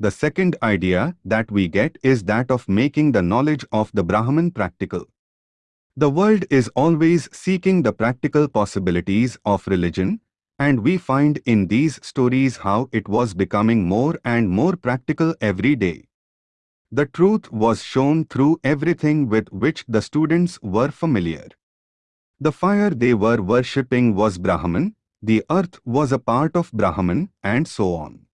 The second idea that we get is that of making the knowledge of the Brahman practical. The world is always seeking the practical possibilities of religion, and we find in these stories how it was becoming more and more practical every day. The truth was shown through everything with which the students were familiar. The fire they were worshipping was Brahman, the earth was a part of Brahman, and so on.